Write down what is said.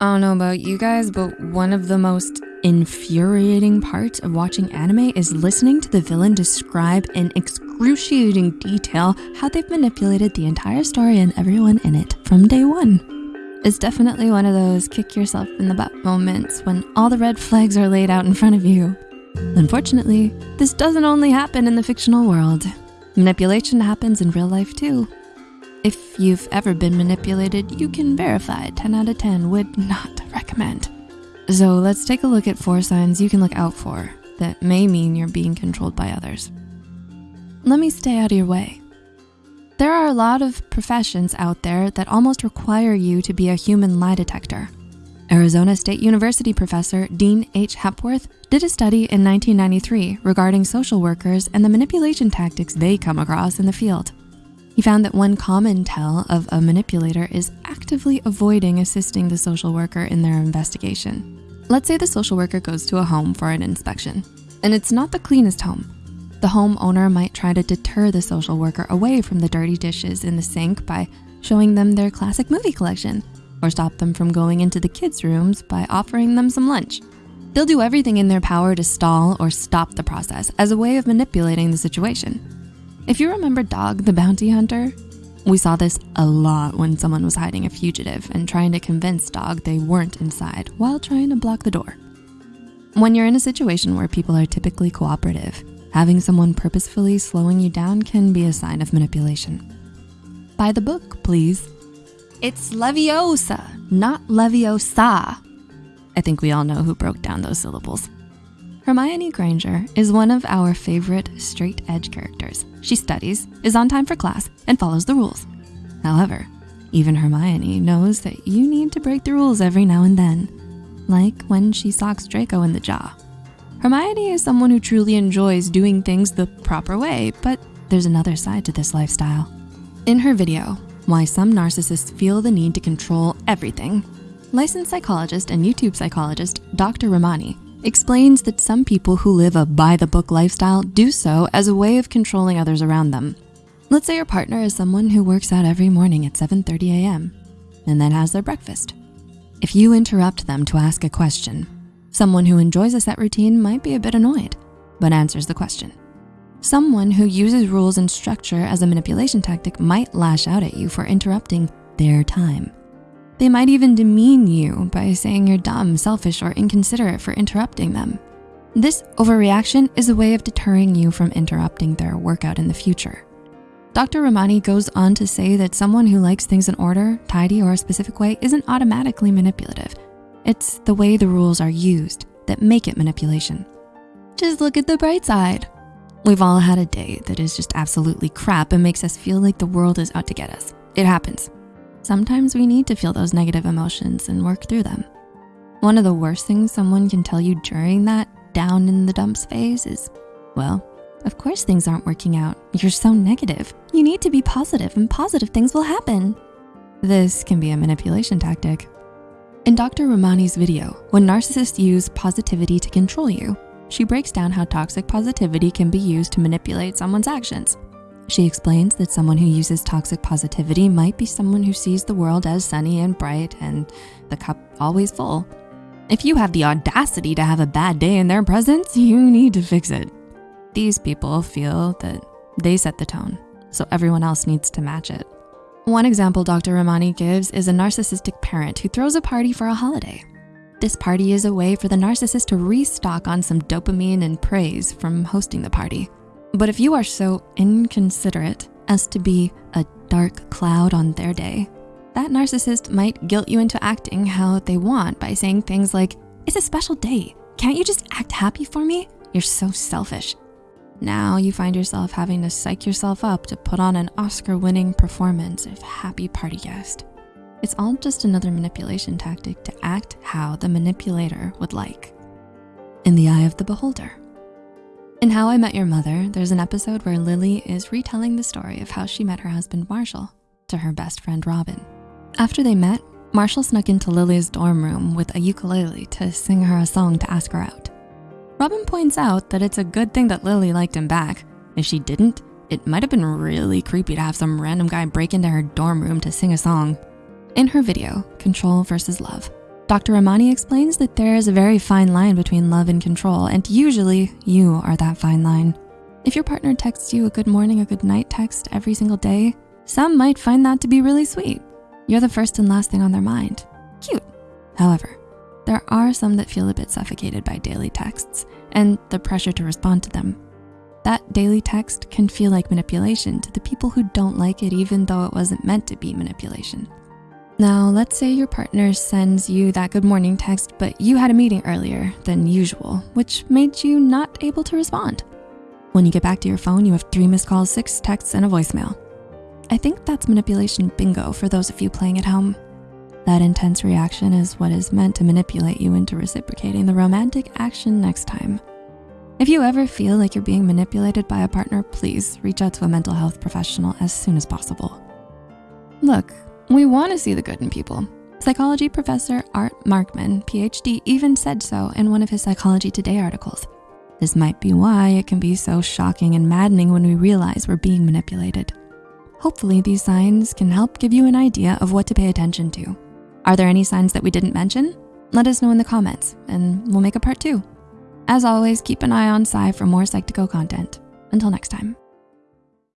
I don't know about you guys, but one of the most infuriating parts of watching anime is listening to the villain describe in excruciating detail how they've manipulated the entire story and everyone in it from day one. It's definitely one of those kick yourself in the butt moments when all the red flags are laid out in front of you. Unfortunately, this doesn't only happen in the fictional world. Manipulation happens in real life too. If you've ever been manipulated, you can verify 10 out of 10 would not recommend. So let's take a look at four signs you can look out for that may mean you're being controlled by others. Let me stay out of your way. There are a lot of professions out there that almost require you to be a human lie detector. Arizona State University professor Dean H. Hepworth did a study in 1993 regarding social workers and the manipulation tactics they come across in the field. He found that one common tell of a manipulator is actively avoiding assisting the social worker in their investigation. Let's say the social worker goes to a home for an inspection, and it's not the cleanest home. The homeowner might try to deter the social worker away from the dirty dishes in the sink by showing them their classic movie collection, or stop them from going into the kids' rooms by offering them some lunch. They'll do everything in their power to stall or stop the process as a way of manipulating the situation. If you remember Dog the Bounty Hunter, we saw this a lot when someone was hiding a fugitive and trying to convince Dog they weren't inside while trying to block the door. When you're in a situation where people are typically cooperative, having someone purposefully slowing you down can be a sign of manipulation. Buy the book, please. It's Leviosa, not Leviosa. I think we all know who broke down those syllables. Hermione Granger is one of our favorite straight edge characters. She studies, is on time for class, and follows the rules. However, even Hermione knows that you need to break the rules every now and then, like when she socks Draco in the jaw. Hermione is someone who truly enjoys doing things the proper way, but there's another side to this lifestyle. In her video, Why Some Narcissists Feel the Need to Control Everything, licensed psychologist and YouTube psychologist Dr. Ramani explains that some people who live a by the book lifestyle do so as a way of controlling others around them. Let's say your partner is someone who works out every morning at 7.30 a.m. and then has their breakfast. If you interrupt them to ask a question, someone who enjoys a set routine might be a bit annoyed, but answers the question. Someone who uses rules and structure as a manipulation tactic might lash out at you for interrupting their time. They might even demean you by saying you're dumb, selfish, or inconsiderate for interrupting them. This overreaction is a way of deterring you from interrupting their workout in the future. Dr. Ramani goes on to say that someone who likes things in order, tidy, or a specific way isn't automatically manipulative. It's the way the rules are used that make it manipulation. Just look at the bright side. We've all had a day that is just absolutely crap and makes us feel like the world is out to get us. It happens. Sometimes we need to feel those negative emotions and work through them. One of the worst things someone can tell you during that down in the dumps phase is, well, of course things aren't working out. You're so negative. You need to be positive and positive things will happen. This can be a manipulation tactic. In Dr. Ramani's video, when narcissists use positivity to control you, she breaks down how toxic positivity can be used to manipulate someone's actions. She explains that someone who uses toxic positivity might be someone who sees the world as sunny and bright and the cup always full. If you have the audacity to have a bad day in their presence, you need to fix it. These people feel that they set the tone, so everyone else needs to match it. One example Dr. Ramani gives is a narcissistic parent who throws a party for a holiday. This party is a way for the narcissist to restock on some dopamine and praise from hosting the party. But if you are so inconsiderate as to be a dark cloud on their day, that narcissist might guilt you into acting how they want by saying things like, it's a special day. Can't you just act happy for me? You're so selfish. Now you find yourself having to psych yourself up to put on an Oscar winning performance of happy party guest. It's all just another manipulation tactic to act how the manipulator would like. In the eye of the beholder. In How I Met Your Mother, there's an episode where Lily is retelling the story of how she met her husband, Marshall, to her best friend, Robin. After they met, Marshall snuck into Lily's dorm room with a ukulele to sing her a song to ask her out. Robin points out that it's a good thing that Lily liked him back. If she didn't, it might have been really creepy to have some random guy break into her dorm room to sing a song. In her video, Control versus Love, Dr. Ramani explains that there is a very fine line between love and control, and usually you are that fine line. If your partner texts you a good morning, a good night text every single day, some might find that to be really sweet. You're the first and last thing on their mind. Cute. However, there are some that feel a bit suffocated by daily texts and the pressure to respond to them. That daily text can feel like manipulation to the people who don't like it even though it wasn't meant to be manipulation. Now, let's say your partner sends you that good morning text, but you had a meeting earlier than usual, which made you not able to respond. When you get back to your phone, you have three missed calls, six texts, and a voicemail. I think that's manipulation bingo for those of you playing at home. That intense reaction is what is meant to manipulate you into reciprocating the romantic action next time. If you ever feel like you're being manipulated by a partner, please reach out to a mental health professional as soon as possible. Look, we wanna see the good in people. Psychology professor Art Markman, PhD, even said so in one of his Psychology Today articles. This might be why it can be so shocking and maddening when we realize we're being manipulated. Hopefully these signs can help give you an idea of what to pay attention to. Are there any signs that we didn't mention? Let us know in the comments and we'll make a part two. As always, keep an eye on Psy for more Psych2Go content. Until next time.